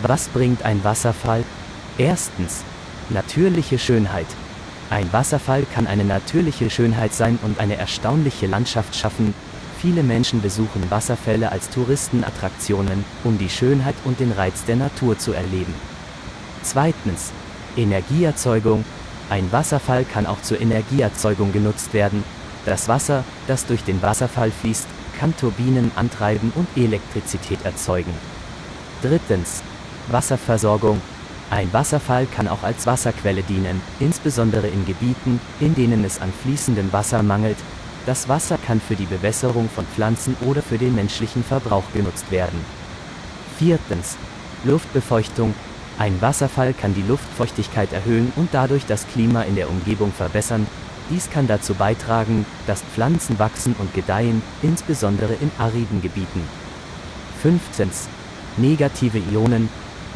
Was bringt ein Wasserfall? Erstens. Natürliche Schönheit. Ein Wasserfall kann eine natürliche Schönheit sein und eine erstaunliche Landschaft schaffen. Viele Menschen besuchen Wasserfälle als Touristenattraktionen, um die Schönheit und den Reiz der Natur zu erleben. Zweitens. Energieerzeugung. Ein Wasserfall kann auch zur Energieerzeugung genutzt werden. Das Wasser, das durch den Wasserfall fließt, kann Turbinen antreiben und Elektrizität erzeugen. Drittens. Wasserversorgung. Ein Wasserfall kann auch als Wasserquelle dienen, insbesondere in Gebieten, in denen es an fließendem Wasser mangelt. Das Wasser kann für die Bewässerung von Pflanzen oder für den menschlichen Verbrauch genutzt werden. Viertens. Luftbefeuchtung. Ein Wasserfall kann die Luftfeuchtigkeit erhöhen und dadurch das Klima in der Umgebung verbessern. Dies kann dazu beitragen, dass Pflanzen wachsen und gedeihen, insbesondere in ariden Gebieten. Fünftens. Negative Ionen.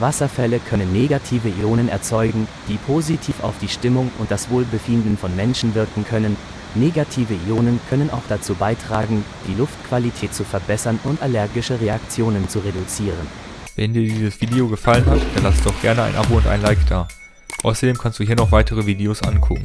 Wasserfälle können negative Ionen erzeugen, die positiv auf die Stimmung und das Wohlbefinden von Menschen wirken können. Negative Ionen können auch dazu beitragen, die Luftqualität zu verbessern und allergische Reaktionen zu reduzieren. Wenn dir dieses Video gefallen hat, dann lass doch gerne ein Abo und ein Like da. Außerdem kannst du hier noch weitere Videos angucken.